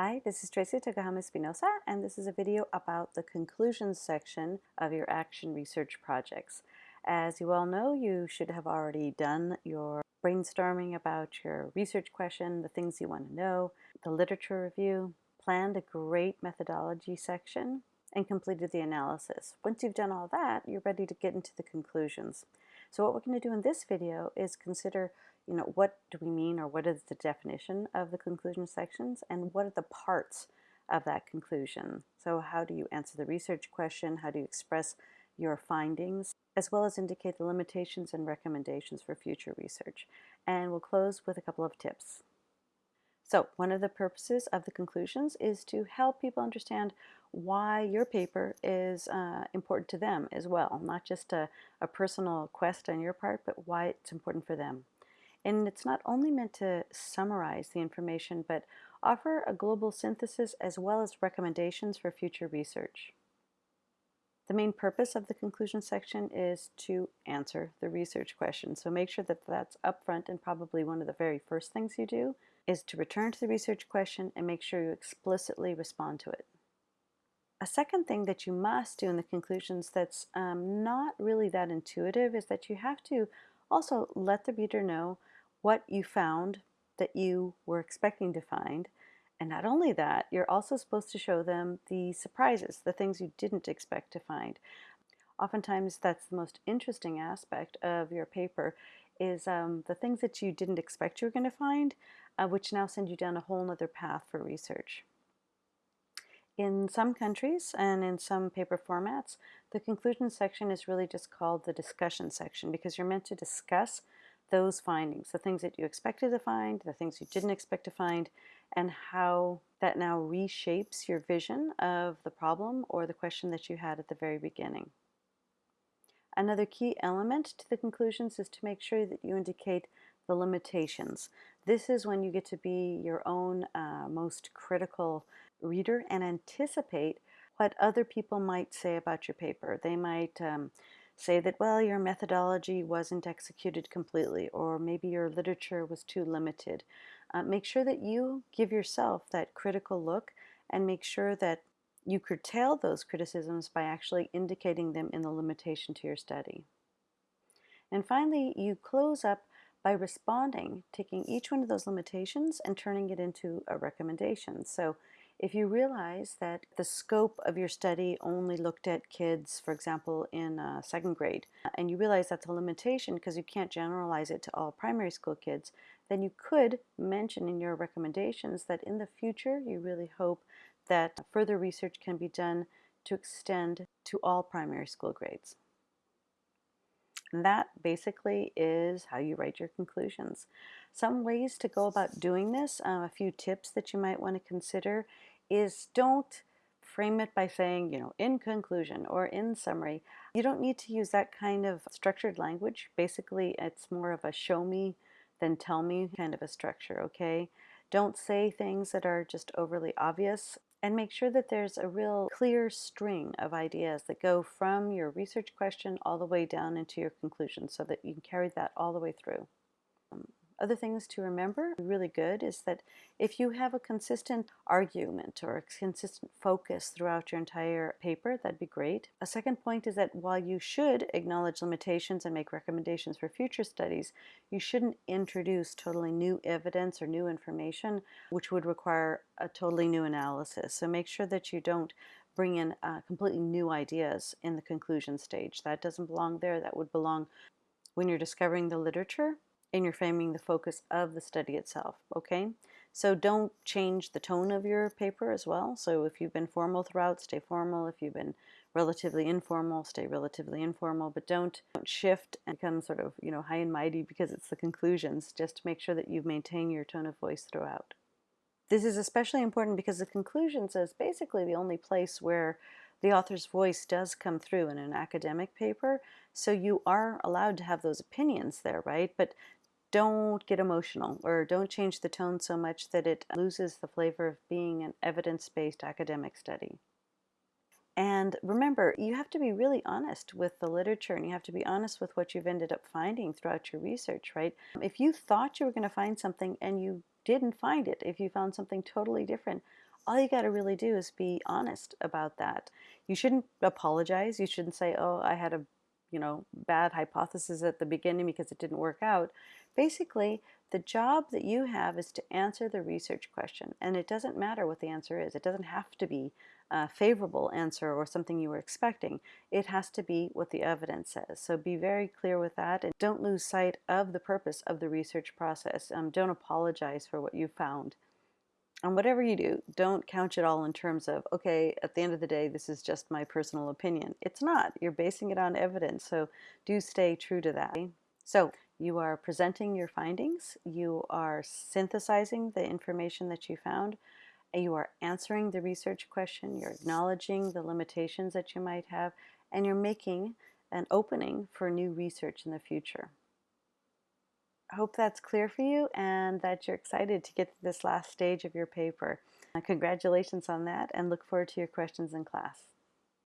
Hi, this is Tracy Tokuhama Espinosa, and this is a video about the conclusions section of your action research projects. As you all know, you should have already done your brainstorming about your research question, the things you want to know, the literature review, planned a great methodology section, and completed the analysis. Once you've done all that, you're ready to get into the conclusions. So what we're going to do in this video is consider you know, what do we mean or what is the definition of the conclusion sections and what are the parts of that conclusion? So how do you answer the research question? How do you express your findings? As well as indicate the limitations and recommendations for future research. And we'll close with a couple of tips. So one of the purposes of the conclusions is to help people understand why your paper is uh, important to them as well, not just a, a personal quest on your part, but why it's important for them. And it's not only meant to summarize the information, but offer a global synthesis as well as recommendations for future research. The main purpose of the conclusion section is to answer the research question. So make sure that that's upfront and probably one of the very first things you do is to return to the research question and make sure you explicitly respond to it. A second thing that you must do in the conclusions that's um, not really that intuitive is that you have to also let the reader know what you found that you were expecting to find. And not only that, you're also supposed to show them the surprises, the things you didn't expect to find. Oftentimes that's the most interesting aspect of your paper is um, the things that you didn't expect you were going to find, uh, which now send you down a whole other path for research. In some countries and in some paper formats, the conclusion section is really just called the discussion section because you're meant to discuss those findings, the things that you expected to find, the things you didn't expect to find, and how that now reshapes your vision of the problem or the question that you had at the very beginning. Another key element to the conclusions is to make sure that you indicate the limitations. This is when you get to be your own uh, most critical reader and anticipate what other people might say about your paper. They might um, say that, well, your methodology wasn't executed completely, or maybe your literature was too limited. Uh, make sure that you give yourself that critical look and make sure that you curtail those criticisms by actually indicating them in the limitation to your study. And finally, you close up by responding, taking each one of those limitations and turning it into a recommendation. So if you realize that the scope of your study only looked at kids, for example, in uh, second grade, and you realize that's a limitation because you can't generalize it to all primary school kids, then you could mention in your recommendations that in the future you really hope that further research can be done to extend to all primary school grades. And that basically is how you write your conclusions. Some ways to go about doing this, uh, a few tips that you might want to consider is don't frame it by saying, you know, in conclusion or in summary. You don't need to use that kind of structured language. Basically, it's more of a show me than tell me kind of a structure, okay? Don't say things that are just overly obvious and make sure that there's a real clear string of ideas that go from your research question all the way down into your conclusion so that you can carry that all the way through. Other things to remember, really good, is that if you have a consistent argument or a consistent focus throughout your entire paper, that'd be great. A second point is that while you should acknowledge limitations and make recommendations for future studies, you shouldn't introduce totally new evidence or new information, which would require a totally new analysis. So make sure that you don't bring in uh, completely new ideas in the conclusion stage. That doesn't belong there. That would belong when you're discovering the literature and you're framing the focus of the study itself, okay? So don't change the tone of your paper as well. So if you've been formal throughout, stay formal. If you've been relatively informal, stay relatively informal, but don't, don't shift and become sort of, you know, high and mighty because it's the conclusions. Just make sure that you maintain your tone of voice throughout. This is especially important because the conclusions is basically the only place where the author's voice does come through in an academic paper. So you are allowed to have those opinions there, right? But don't get emotional or don't change the tone so much that it loses the flavor of being an evidence-based academic study. And remember, you have to be really honest with the literature and you have to be honest with what you've ended up finding throughout your research, right? If you thought you were going to find something and you didn't find it, if you found something totally different, all you got to really do is be honest about that. You shouldn't apologize. You shouldn't say, oh, I had a you know, bad hypothesis at the beginning because it didn't work out. Basically, the job that you have is to answer the research question, and it doesn't matter what the answer is. It doesn't have to be a favorable answer or something you were expecting. It has to be what the evidence says. So be very clear with that and don't lose sight of the purpose of the research process. Um, don't apologize for what you found. And whatever you do, don't couch it all in terms of, okay, at the end of the day, this is just my personal opinion. It's not. You're basing it on evidence, so do stay true to that. So you are presenting your findings, you are synthesizing the information that you found, you are answering the research question, you're acknowledging the limitations that you might have, and you're making an opening for new research in the future. Hope that's clear for you and that you're excited to get to this last stage of your paper. Congratulations on that and look forward to your questions in class.